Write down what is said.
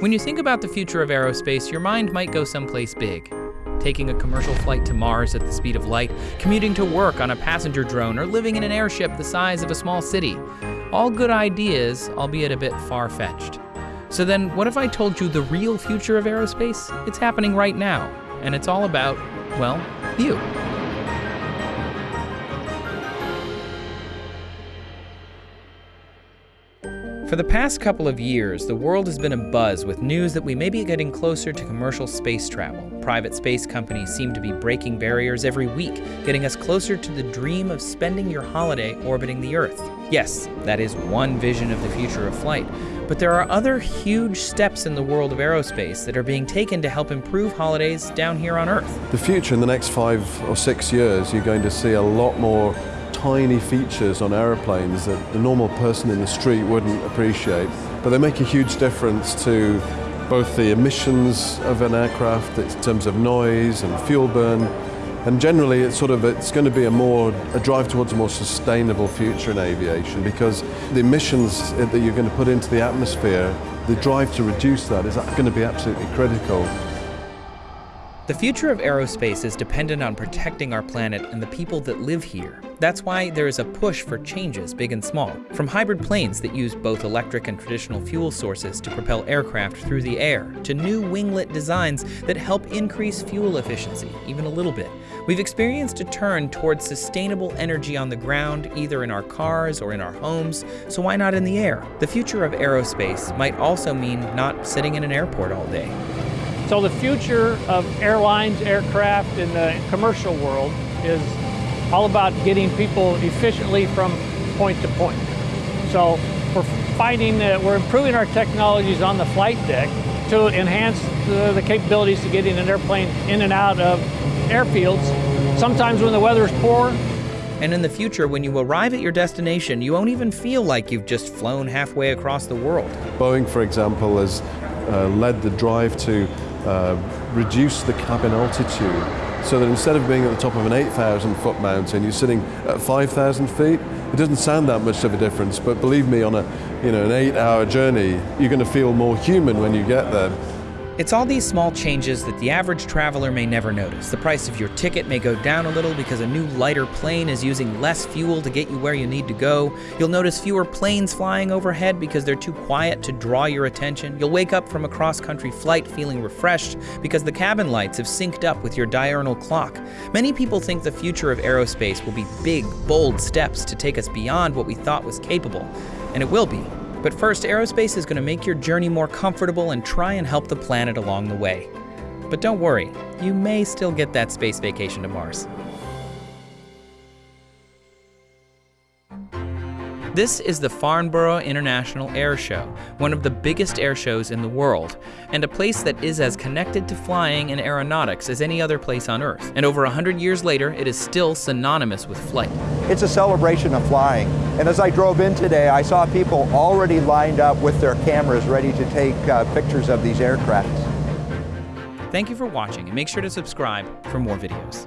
When you think about the future of aerospace, your mind might go someplace big. Taking a commercial flight to Mars at the speed of light, commuting to work on a passenger drone, or living in an airship the size of a small city. All good ideas, albeit a bit far fetched. So then, what if I told you the real future of aerospace? It's happening right now, and it's all about, well, you. For the past couple of years, the world has been abuzz with news that we may be getting closer to commercial space travel. Private space companies seem to be breaking barriers every week, getting us closer to the dream of spending your holiday orbiting the Earth. Yes, that is one vision of the future of flight, but there are other huge steps in the world of aerospace that are being taken to help improve holidays down here on Earth. The future in the next five or six years, you're going to see a lot more tiny features on aeroplanes that the normal person in the street wouldn't appreciate, but they make a huge difference to both the emissions of an aircraft in terms of noise and fuel burn, and generally it's sort of it's going to be a more a drive towards a more sustainable future in aviation because the emissions that you're going to put into the atmosphere, the drive to reduce that is going to be absolutely critical. The future of aerospace is dependent on protecting our planet and the people that live here. That's why there is a push for changes, big and small. From hybrid planes that use both electric and traditional fuel sources to propel aircraft through the air, to new winglet designs that help increase fuel efficiency, even a little bit. We've experienced a turn towards sustainable energy on the ground, either in our cars or in our homes, so why not in the air? The future of aerospace might also mean not sitting in an airport all day. So the future of airlines, aircraft, in the commercial world is all about getting people efficiently from point to point. So we're finding that we're improving our technologies on the flight deck to enhance the, the capabilities to getting an airplane in and out of airfields. Sometimes when the weather is poor, and in the future, when you arrive at your destination, you won't even feel like you've just flown halfway across the world. Boeing, for example, has uh, led the drive to uh, reduce the cabin altitude so that instead of being at the top of an 8,000 foot mountain, you're sitting at 5,000 feet. It doesn't sound that much of a difference, but believe me, on a you know an eight-hour journey, you're going to feel more human when you get there. It's all these small changes that the average traveler may never notice. The price of your ticket may go down a little because a new lighter plane is using less fuel to get you where you need to go. You'll notice fewer planes flying overhead because they're too quiet to draw your attention. You'll wake up from a cross-country flight feeling refreshed because the cabin lights have synced up with your diurnal clock. Many people think the future of aerospace will be big, bold steps to take us beyond what we thought was capable. And it will be. But first, aerospace is going to make your journey more comfortable and try and help the planet along the way. But don't worry, you may still get that space vacation to Mars. This is the Farnborough International Air Show, one of the biggest air shows in the world, and a place that is as connected to flying and aeronautics as any other place on Earth. And over 100 years later, it is still synonymous with flight. It's a celebration of flying. And as I drove in today, I saw people already lined up with their cameras ready to take uh, pictures of these aircraft. Thank you for watching, and make sure to subscribe for more videos.